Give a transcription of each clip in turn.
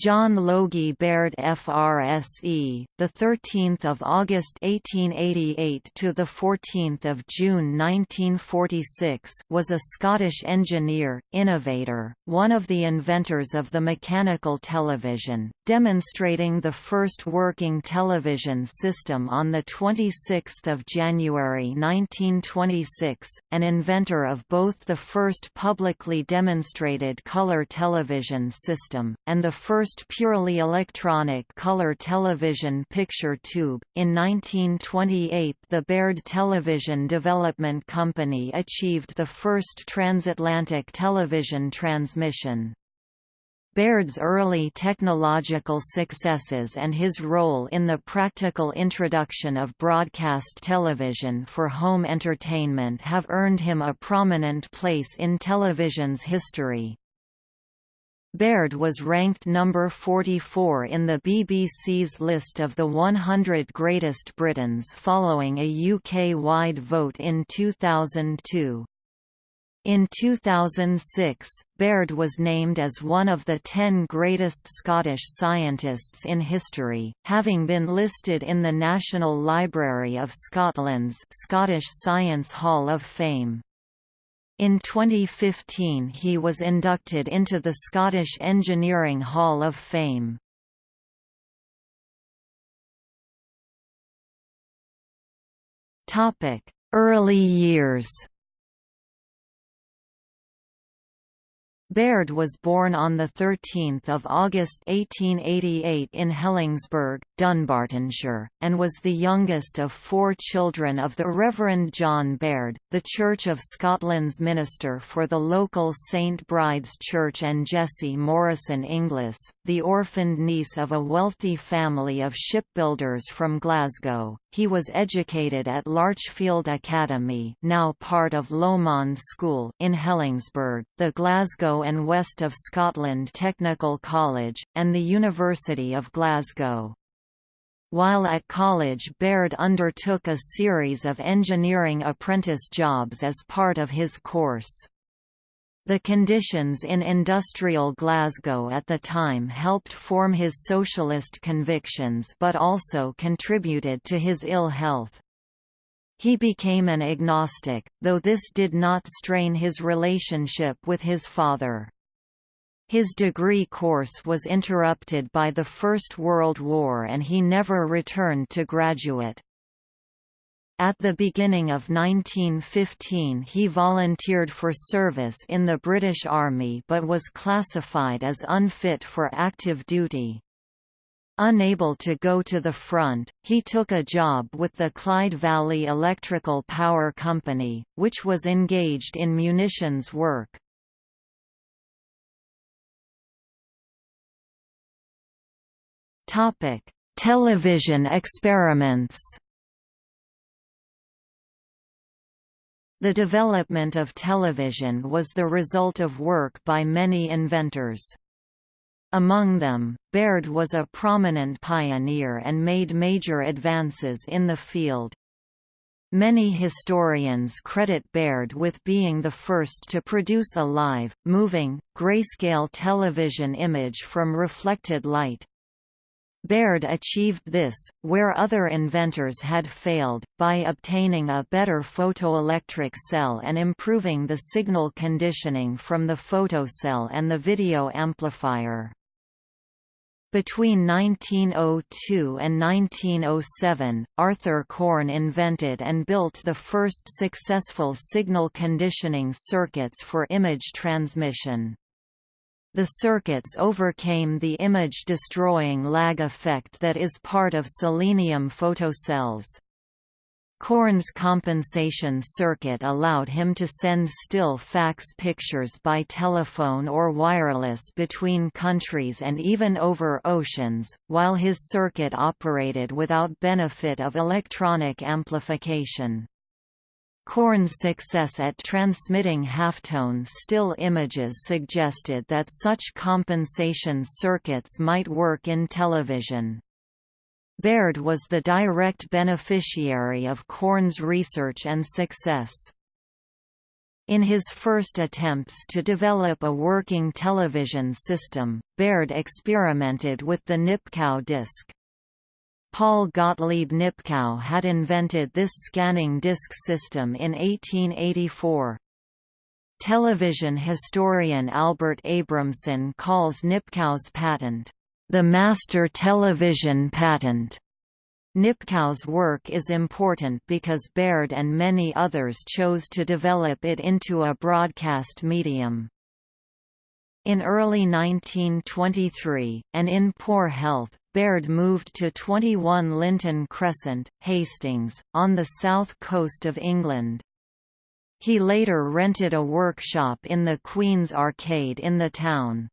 John Logie Baird FRSE, the 13th of August 1888 to the 14th of June 1946, was a Scottish engineer, innovator, one of the inventors of the mechanical television, demonstrating the first working television system on the 26th of January 1926, an inventor of both the first publicly demonstrated color television system and the first first purely electronic color television picture tube. In 1928, the Baird Television Development Company achieved the first transatlantic television transmission. Baird's early technological successes and his role in the practical introduction of broadcast television for home entertainment have earned him a prominent place in television's history. Baird was ranked number 44 in the BBC's list of the 100 Greatest Britons following a UK-wide vote in 2002. In 2006, Baird was named as one of the 10 greatest Scottish scientists in history, having been listed in the National Library of Scotland's Scottish Science Hall of Fame. In 2015 he was inducted into the Scottish Engineering Hall of Fame. Early years Baird was born on 13 August 1888 in Helensburgh, Dunbartonshire, and was the youngest of four children of the Reverend John Baird, the Church of Scotland's minister for the local St Bride's Church and Jessie Morrison Inglis, the orphaned niece of a wealthy family of shipbuilders from Glasgow. He was educated at Larchfield Academy now part of Lomond School in Helensburgh, the Glasgow and West of Scotland Technical College, and the University of Glasgow. While at college Baird undertook a series of engineering apprentice jobs as part of his course. The conditions in industrial Glasgow at the time helped form his socialist convictions but also contributed to his ill health. He became an agnostic, though this did not strain his relationship with his father. His degree course was interrupted by the First World War and he never returned to graduate. At the beginning of 1915 he volunteered for service in the British Army but was classified as unfit for active duty. Unable to go to the front, he took a job with the Clyde Valley Electrical Power Company, which was engaged in munitions work. Television experiments The development of television was the result of work by many inventors. Among them, Baird was a prominent pioneer and made major advances in the field. Many historians credit Baird with being the first to produce a live, moving, grayscale television image from reflected light. Baird achieved this, where other inventors had failed, by obtaining a better photoelectric cell and improving the signal conditioning from the photocell and the video amplifier. Between 1902 and 1907, Arthur Korn invented and built the first successful signal conditioning circuits for image transmission. The circuits overcame the image-destroying lag effect that is part of selenium photocells. Korn's compensation circuit allowed him to send still fax pictures by telephone or wireless between countries and even over oceans, while his circuit operated without benefit of electronic amplification. Korn's success at transmitting halftone still images suggested that such compensation circuits might work in television. Baird was the direct beneficiary of Korn's research and success. In his first attempts to develop a working television system, Baird experimented with the Nipkow disc. Paul Gottlieb Nipkow had invented this scanning disc system in 1884. Television historian Albert Abramson calls Nipkow's patent, "...the master television patent." Nipkow's work is important because Baird and many others chose to develop it into a broadcast medium. In early 1923, and in poor health, Baird moved to 21 Linton Crescent, Hastings, on the south coast of England. He later rented a workshop in the Queen's Arcade in the town.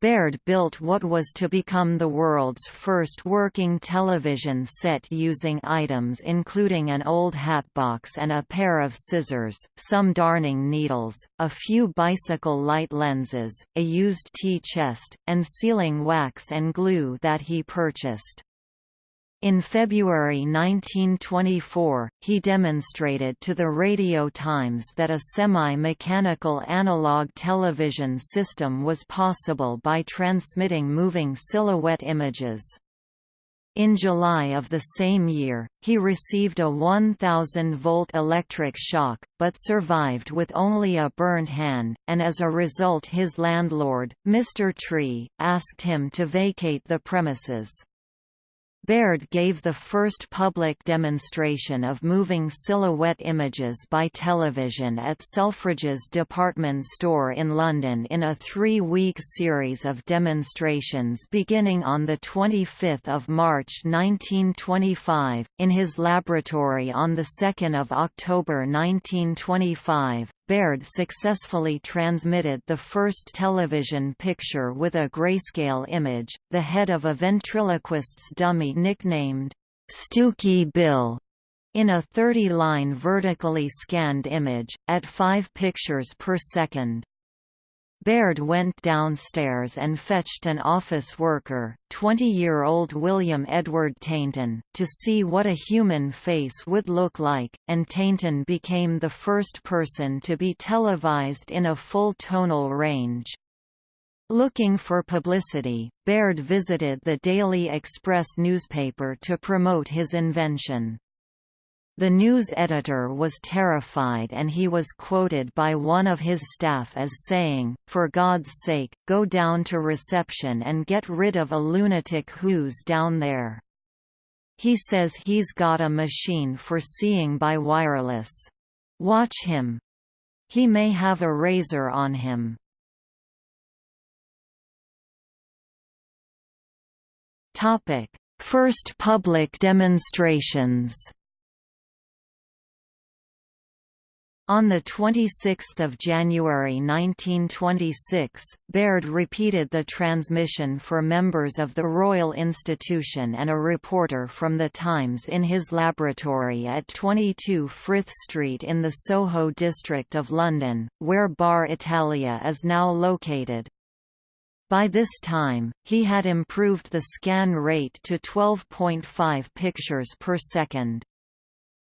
Baird built what was to become the world's first working television set using items including an old hatbox and a pair of scissors, some darning needles, a few bicycle light lenses, a used tea chest, and sealing wax and glue that he purchased. In February 1924, he demonstrated to the Radio Times that a semi-mechanical analog television system was possible by transmitting moving silhouette images. In July of the same year, he received a 1000-volt electric shock, but survived with only a burned hand, and as a result his landlord, Mr. Tree, asked him to vacate the premises. Baird gave the first public demonstration of moving silhouette images by television at Selfridges department store in London in a three-week series of demonstrations beginning on 25 March 1925, in his laboratory on 2 October 1925, Baird successfully transmitted the first television picture with a grayscale image, the head of a ventriloquist's dummy nicknamed Stooky Bill, in a 30-line vertically scanned image, at 5 pictures per second. Baird went downstairs and fetched an office worker, 20-year-old William Edward Tainton, to see what a human face would look like, and Tainton became the first person to be televised in a full tonal range. Looking for publicity, Baird visited the Daily Express newspaper to promote his invention. The news editor was terrified and he was quoted by one of his staff as saying, for God's sake, go down to reception and get rid of a lunatic who's down there. He says he's got a machine for seeing by wireless. Watch him. He may have a razor on him. First public demonstrations On 26 January 1926, Baird repeated the transmission for members of the Royal Institution and a reporter from The Times in his laboratory at 22 Frith Street in the Soho district of London, where Bar Italia is now located. By this time, he had improved the scan rate to 12.5 pictures per second.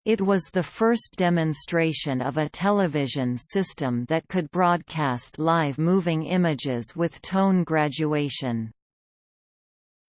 It was the first demonstration of a television system that could broadcast live moving images with tone graduation.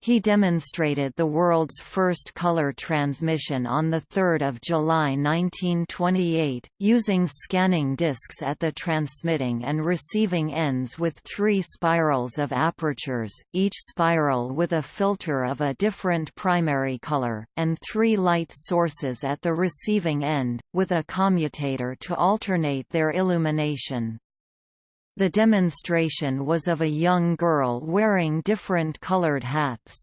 He demonstrated the world's first color transmission on 3 July 1928, using scanning discs at the transmitting and receiving ends with three spirals of apertures, each spiral with a filter of a different primary color, and three light sources at the receiving end, with a commutator to alternate their illumination. The demonstration was of a young girl wearing different colored hats.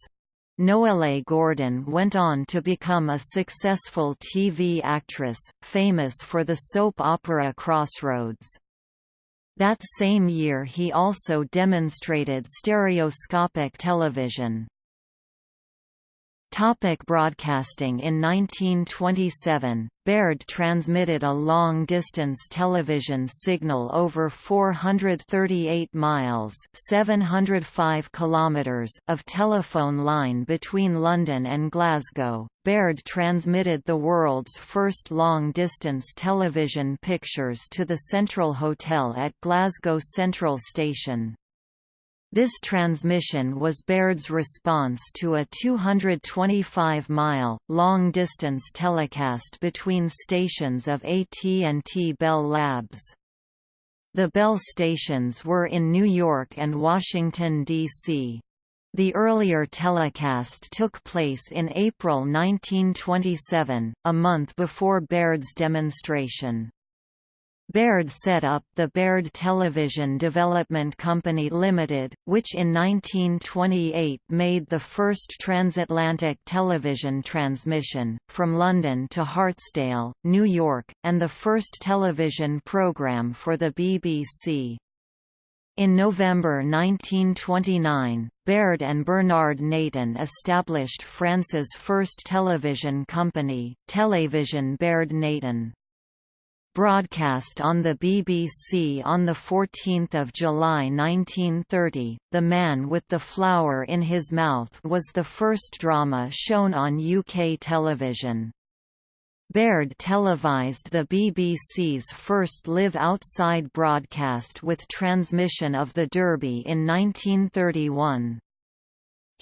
Noele Gordon went on to become a successful TV actress, famous for the soap opera Crossroads. That same year he also demonstrated stereoscopic television. Topic broadcasting In 1927, Baird transmitted a long-distance television signal over 438 miles 705 kilometers of telephone line between London and Glasgow. Baird transmitted the world's first long-distance television pictures to the Central Hotel at Glasgow Central Station. This transmission was Baird's response to a 225-mile, long-distance telecast between stations of AT&T Bell Labs. The Bell stations were in New York and Washington, D.C. The earlier telecast took place in April 1927, a month before Baird's demonstration. Baird set up the Baird Television Development Company Limited, which in 1928 made the first transatlantic television transmission, from London to Hartsdale, New York, and the first television program for the BBC. In November 1929, Baird and Bernard Natan established France's first television company, Télévision Baird Natan broadcast on the BBC on 14 July 1930, The Man with the Flower in His Mouth was the first drama shown on UK television. Baird televised the BBC's first live-outside broadcast with transmission of the Derby in 1931.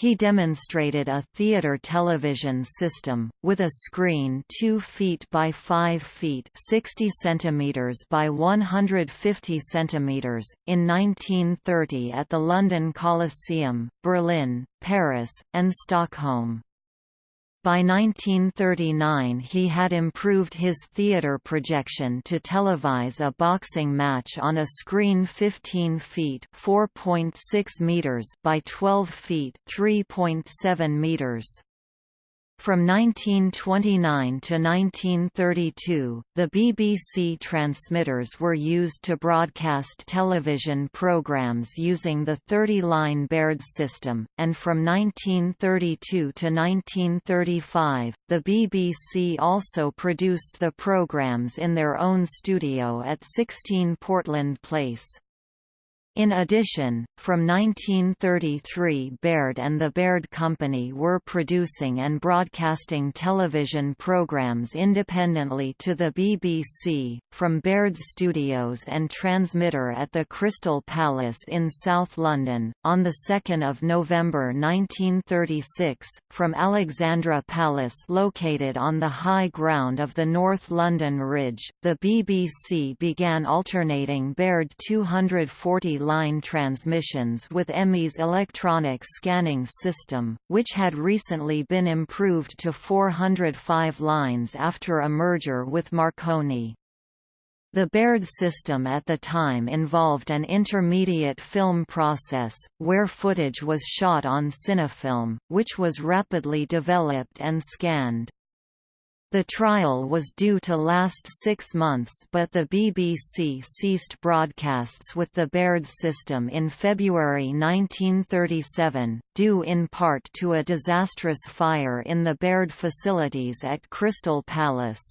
He demonstrated a theater television system, with a screen 2 feet by 5 feet 60 centimeters by 150 centimeters, in 1930 at the London Coliseum, Berlin, Paris, and Stockholm. By 1939 he had improved his theatre projection to televise a boxing match on a screen 15 feet meters by 12 feet 3.7 meters. From 1929 to 1932, the BBC transmitters were used to broadcast television programmes using the 30-line Baird system, and from 1932 to 1935, the BBC also produced the programmes in their own studio at 16 Portland Place. In addition, from 1933 Baird and the Baird Company were producing and broadcasting television programs independently to the BBC, from Baird's studios and transmitter at the Crystal Palace in South London. On 2 November 1936, from Alexandra Palace located on the high ground of the North London Ridge, the BBC began alternating Baird 240 line transmissions with EMI's electronic scanning system, which had recently been improved to 405 lines after a merger with Marconi. The Baird system at the time involved an intermediate film process, where footage was shot on cinefilm, which was rapidly developed and scanned. The trial was due to last six months but the BBC ceased broadcasts with the Baird system in February 1937, due in part to a disastrous fire in the Baird facilities at Crystal Palace.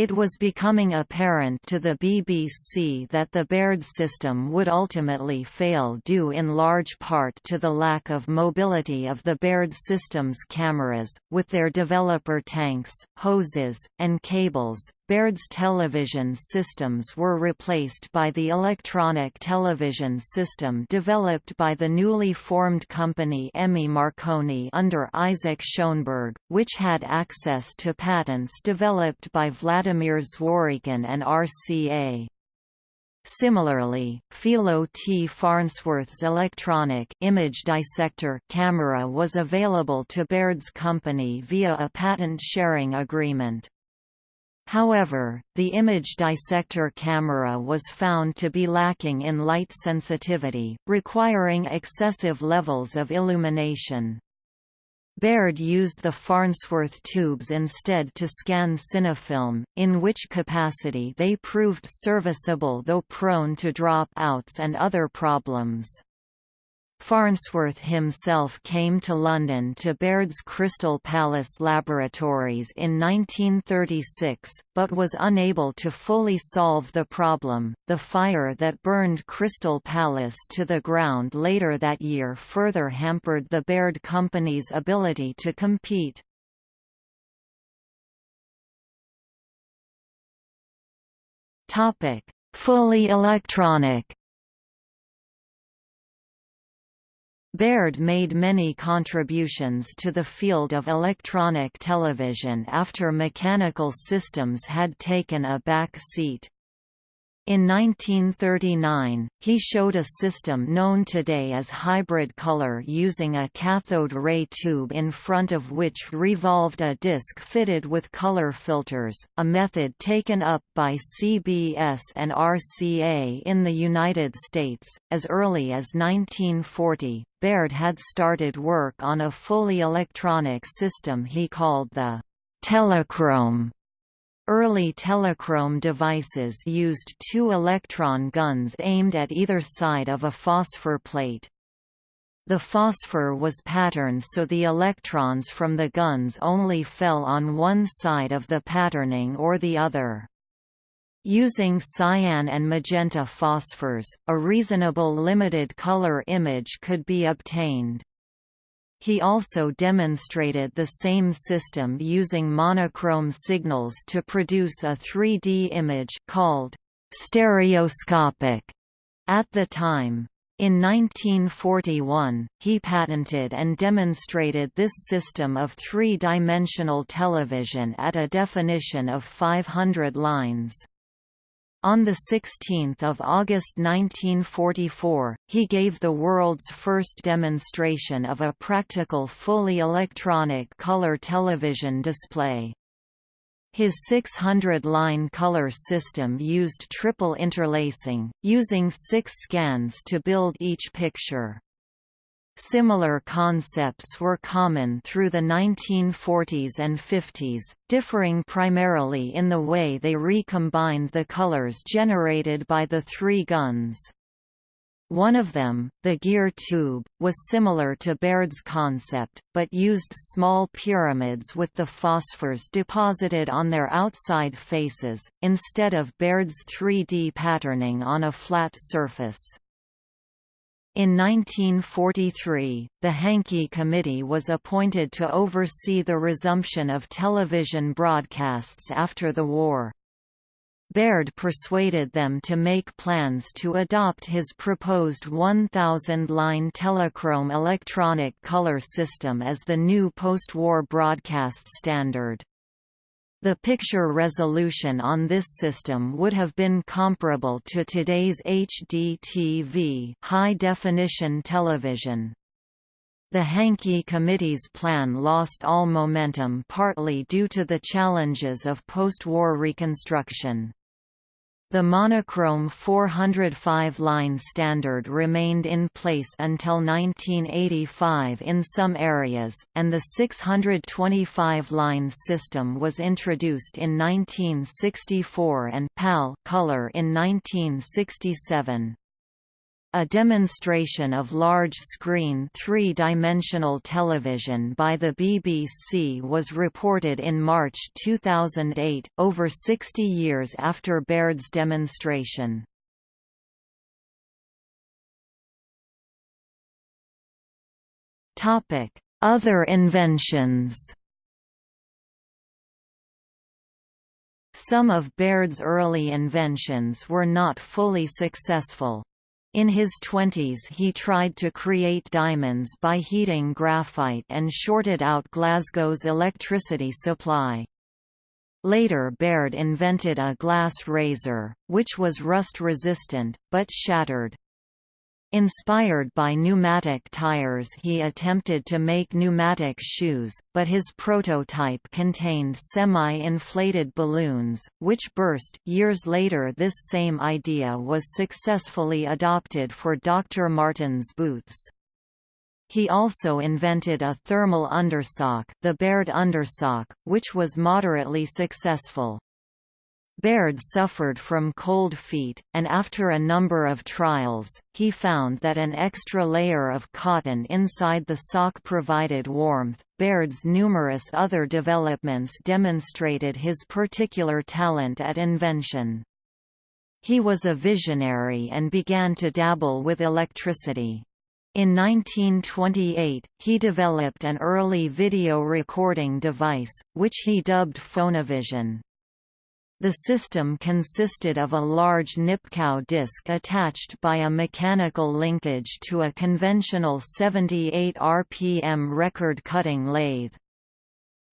It was becoming apparent to the BBC that the Baird system would ultimately fail due in large part to the lack of mobility of the Baird system's cameras, with their developer tanks, hoses, and cables, Baird's television systems were replaced by the electronic television system developed by the newly formed company EMI Marconi under Isaac Shoenberg, which had access to patents developed by Vladimir Zworykin and RCA. Similarly, Philo T. Farnsworth's electronic image dissector camera was available to Baird's company via a patent sharing agreement. However, the image dissector camera was found to be lacking in light sensitivity, requiring excessive levels of illumination. Baird used the Farnsworth tubes instead to scan cinefilm, in which capacity they proved serviceable though prone to drop outs and other problems. Farnsworth himself came to London to Baird's Crystal Palace laboratories in 1936, but was unable to fully solve the problem. The fire that burned Crystal Palace to the ground later that year further hampered the Baird Company's ability to compete. Topic: Fully electronic Baird made many contributions to the field of electronic television after mechanical systems had taken a back seat. In 1939, he showed a system known today as hybrid color using a cathode ray tube in front of which revolved a disc fitted with color filters, a method taken up by CBS and RCA in the United States. As early as 1940, Baird had started work on a fully electronic system he called the telechrome Early telechrome devices used two electron guns aimed at either side of a phosphor plate. The phosphor was patterned so the electrons from the guns only fell on one side of the patterning or the other. Using cyan and magenta phosphors, a reasonable limited color image could be obtained. He also demonstrated the same system using monochrome signals to produce a 3D image called stereoscopic at the time. In 1941, he patented and demonstrated this system of three-dimensional television at a definition of 500 lines. On 16 August 1944, he gave the world's first demonstration of a practical fully electronic color television display. His 600-line color system used triple interlacing, using six scans to build each picture. Similar concepts were common through the 1940s and 50s, differing primarily in the way they recombined the colors generated by the three guns. One of them, the Geer tube, was similar to Baird's concept, but used small pyramids with the phosphors deposited on their outside faces, instead of Baird's 3D patterning on a flat surface. In 1943, the Hankey Committee was appointed to oversee the resumption of television broadcasts after the war. Baird persuaded them to make plans to adopt his proposed 1,000-line telechrome electronic color system as the new post-war broadcast standard. The picture resolution on this system would have been comparable to today's HDTV high-definition television. The Hankey Committee's plan lost all momentum partly due to the challenges of post-war reconstruction. The monochrome 405-line standard remained in place until 1985 in some areas, and the 625-line system was introduced in 1964 and PAL color in 1967. A demonstration of large-screen three-dimensional television by the BBC was reported in March 2008, over 60 years after Baird's demonstration. Other inventions Some of Baird's early inventions were not fully successful. In his twenties he tried to create diamonds by heating graphite and shorted out Glasgow's electricity supply. Later Baird invented a glass razor, which was rust-resistant, but shattered. Inspired by pneumatic tires he attempted to make pneumatic shoes, but his prototype contained semi-inflated balloons, which burst. Years later this same idea was successfully adopted for Dr. Martens boots. He also invented a thermal undersock the Baird undersock, which was moderately successful. Baird suffered from cold feet, and after a number of trials, he found that an extra layer of cotton inside the sock provided warmth. Baird's numerous other developments demonstrated his particular talent at invention. He was a visionary and began to dabble with electricity. In 1928, he developed an early video recording device, which he dubbed Phonovision. The system consisted of a large Nipkow disc attached by a mechanical linkage to a conventional 78 rpm record-cutting lathe.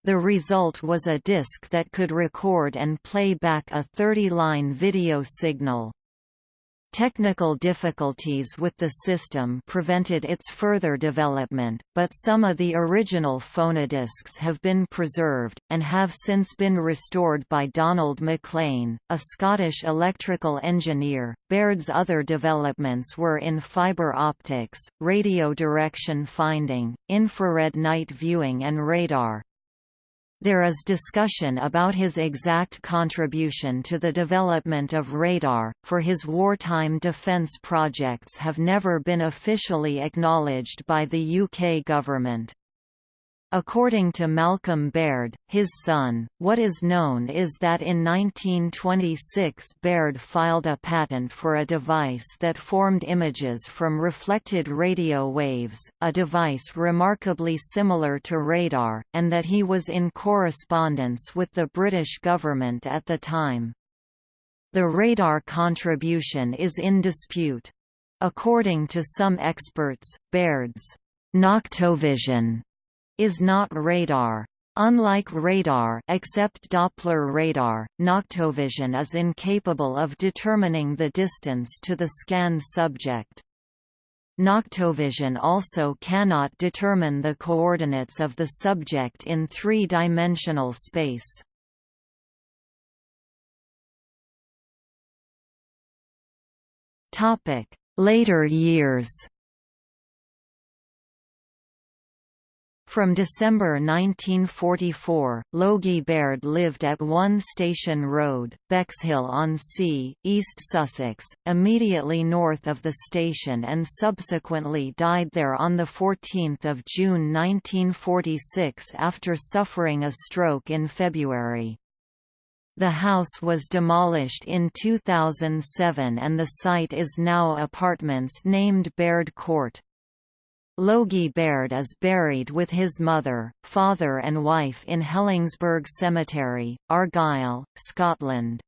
The result was a disc that could record and play back a 30-line video signal. Technical difficulties with the system prevented its further development, but some of the original phonodiscs have been preserved, and have since been restored by Donald McLean, a Scottish electrical engineer. Baird's other developments were in fiber optics, radio direction finding, infrared night viewing and radar. There is discussion about his exact contribution to the development of radar, for his wartime defence projects have never been officially acknowledged by the UK government. According to Malcolm Baird, his son, what is known is that in 1926 Baird filed a patent for a device that formed images from reflected radio waves, a device remarkably similar to radar, and that he was in correspondence with the British government at the time. The radar contribution is in dispute. According to some experts, Baird's Noctovision is not radar. Unlike radar except Doppler radar, Noctovision is incapable of determining the distance to the scanned subject. Noctovision also cannot determine the coordinates of the subject in three-dimensional space. Later years From December 1944, Logie Baird lived at 1 Station Road, Bexhill-on-Sea, East Sussex, immediately north of the station and subsequently died there on 14 June 1946 after suffering a stroke in February. The house was demolished in 2007 and the site is now apartments named Baird Court. Logie Baird is buried with his mother, father and wife in Helensburgh Cemetery, Argyll, Scotland.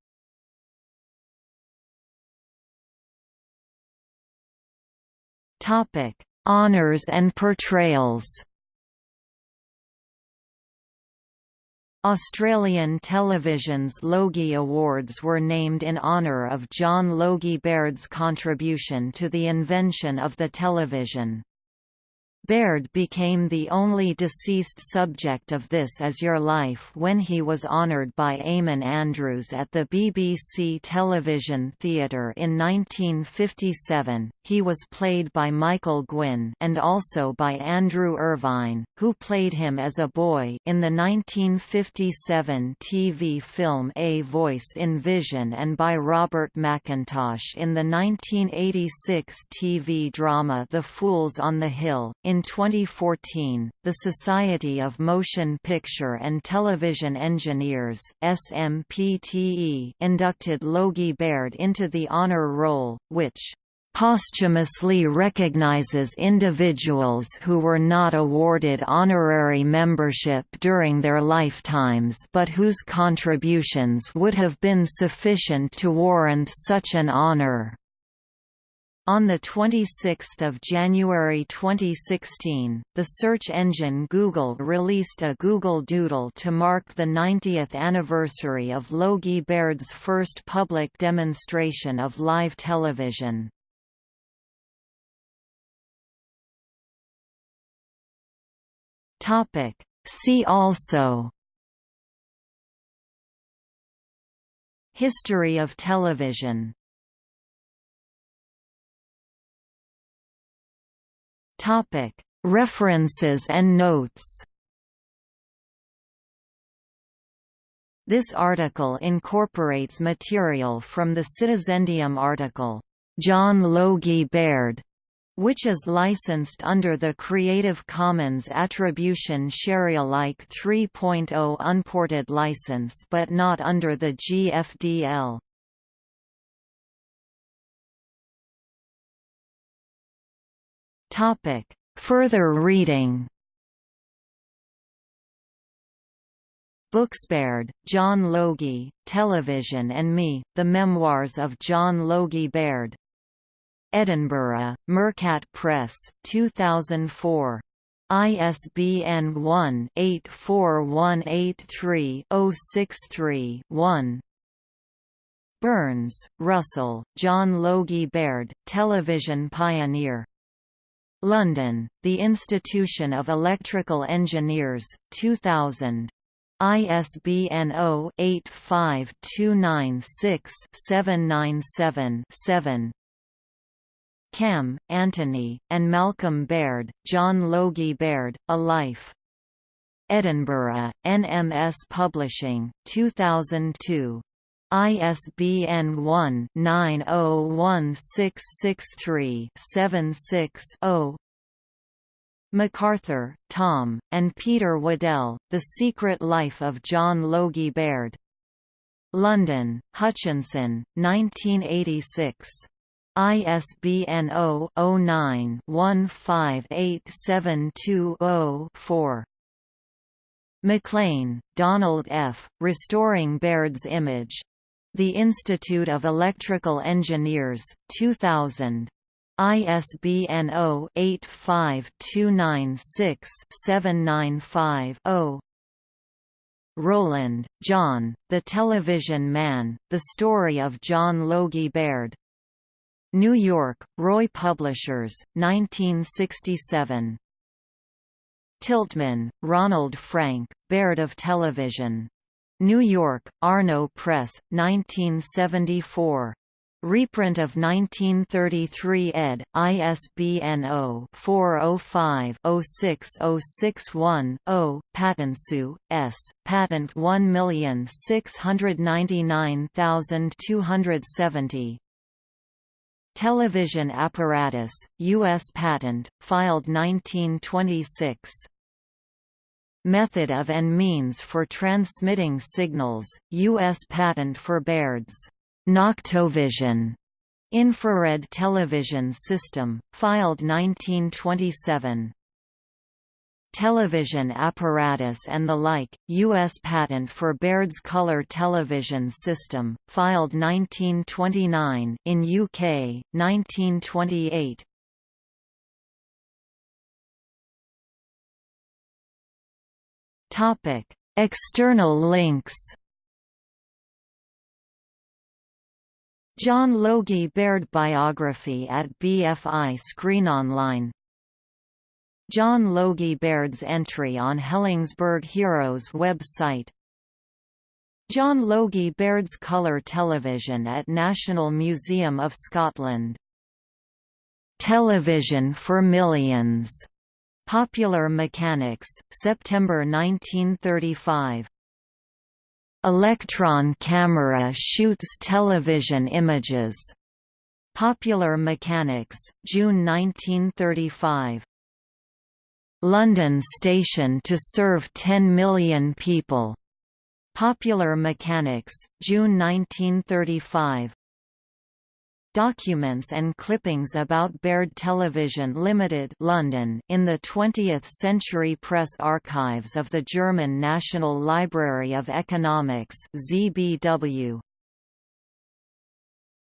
Topic: Honours and portrayals Australian television's Logie Awards were named in honour of John Logie Baird's contribution to the invention of the television. Baird became the only deceased subject of This Is Your Life when he was honoured by Eamonn Andrews at the BBC Television Theatre in 1957. He was played by Michael Gwynne and also by Andrew Irvine, who played him as a boy in the 1957 TV film A Voice in Vision and by Robert McIntosh in the 1986 TV drama The Fools on the Hill. In 2014, the Society of Motion Picture and Television Engineers SMPTE inducted Logie Baird into the honor roll, which posthumously recognizes individuals who were not awarded honorary membership during their lifetimes but whose contributions would have been sufficient to warrant such an honor. On 26 January 2016, the search engine Google released a Google Doodle to mark the 90th anniversary of Logie Baird's first public demonstration of live television. See also History of television References and notes This article incorporates material from the Citizendium article, John Logie Baird, which is licensed under the Creative Commons Attribution Sharealike 3.0 unported license but not under the GFDL. Further reading Booksbaird, John Logie, Television and Me, The Memoirs of John Logie Baird. Edinburgh, Mercat Press, 2004. ISBN 1-84183-063-1. Burns, Russell, John Logie Baird, television pioneer. London, The Institution of Electrical Engineers, 2000. ISBN 0-85296-797-7. Kamm, Anthony, and Malcolm Baird, John Logie Baird, A Life. Edinburgh, NMS Publishing, 2002. ISBN 1-901663-76-0 MacArthur, Tom, and Peter Waddell, The Secret Life of John Logie Baird. London, Hutchinson, 1986. ISBN 0-09-158720-4. McLean, Donald F., Restoring Baird's Image. The Institute of Electrical Engineers, 2000. ISBN 0-85296-795-0 Rowland, John, The Television Man, The Story of John Logie Baird. New York, Roy Publishers, 1967. Tiltman, Ronald Frank, Baird of Television. New York, Arno Press, 1974. Reprint of 1933 ed. ISBN 0-405-06061-0, Patensou, S., Patent 1699270. Television apparatus, U.S. patent, filed 1926. Method of and means for transmitting signals, U.S. patent for Baird's Noctovision infrared television system, filed 1927. Television apparatus and the like, U.S. patent for Baird's color television system, filed 1929 in UK, 1928. External links John Logie Baird biography at BFI Screen Online. John Logie Baird's entry on Helensburgh Heroes website. John Logie Baird's colour television at National Museum of Scotland. Television for Millions Popular Mechanics, September 1935 Electron camera shoots television images. Popular Mechanics, June 1935. London station to serve 10 million people. Popular Mechanics, June 1935. Documents and clippings about Baird Television Limited London in the 20th Century Press Archives of the German National Library of Economics ZBW.